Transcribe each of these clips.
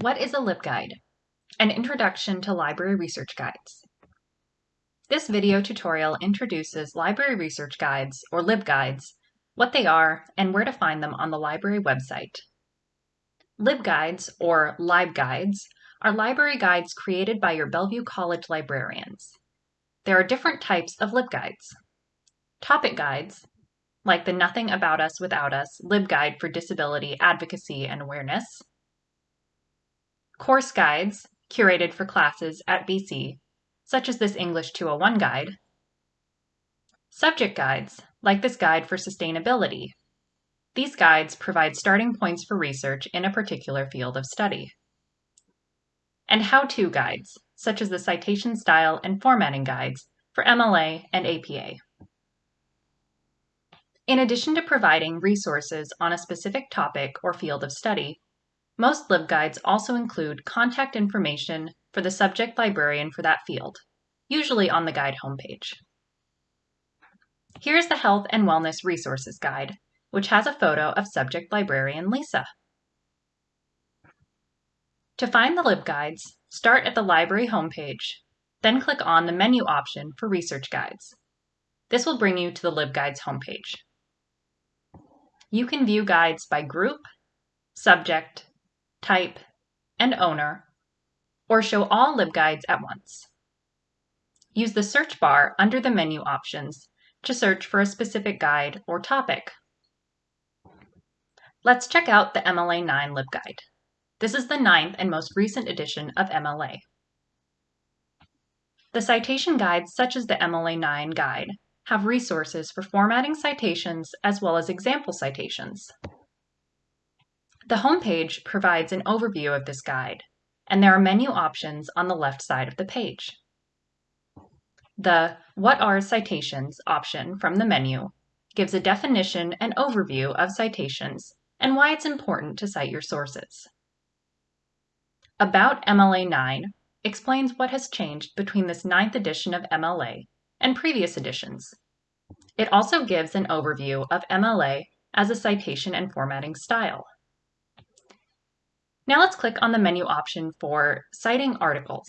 What is a LibGuide? An introduction to library research guides. This video tutorial introduces library research guides, or LibGuides, what they are, and where to find them on the library website. LibGuides, or LibGuides, are library guides created by your Bellevue College librarians. There are different types of LibGuides. Topic guides, like the Nothing About Us Without Us LibGuide for Disability Advocacy and Awareness, course guides curated for classes at BC, such as this English 201 guide, subject guides, like this guide for sustainability. These guides provide starting points for research in a particular field of study. And how-to guides, such as the citation style and formatting guides for MLA and APA. In addition to providing resources on a specific topic or field of study, most LibGuides also include contact information for the subject librarian for that field, usually on the guide homepage. Here's the Health and Wellness Resources Guide, which has a photo of subject librarian Lisa. To find the LibGuides, start at the library homepage, then click on the menu option for Research Guides. This will bring you to the LibGuides homepage. You can view guides by group, subject, type, and owner, or show all LibGuides at once. Use the search bar under the menu options to search for a specific guide or topic. Let's check out the MLA 9 LibGuide. This is the ninth and most recent edition of MLA. The citation guides, such as the MLA 9 guide, have resources for formatting citations as well as example citations. The homepage provides an overview of this guide, and there are menu options on the left side of the page. The What are citations option from the menu gives a definition and overview of citations and why it's important to cite your sources. About MLA 9 explains what has changed between this ninth edition of MLA and previous editions. It also gives an overview of MLA as a citation and formatting style. Now let's click on the menu option for Citing Articles.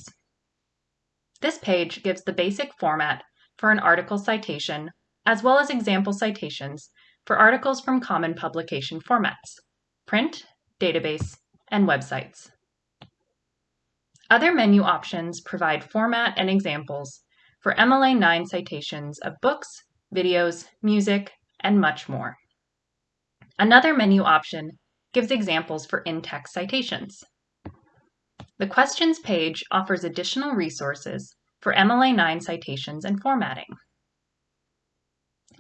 This page gives the basic format for an article citation, as well as example citations for articles from common publication formats, print, database, and websites. Other menu options provide format and examples for MLA 9 citations of books, videos, music, and much more. Another menu option gives examples for in-text citations. The questions page offers additional resources for MLA 9 citations and formatting.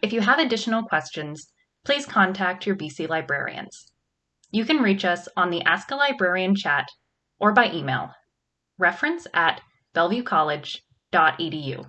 If you have additional questions, please contact your BC librarians. You can reach us on the Ask a Librarian chat or by email, reference at bellevuecollege.edu.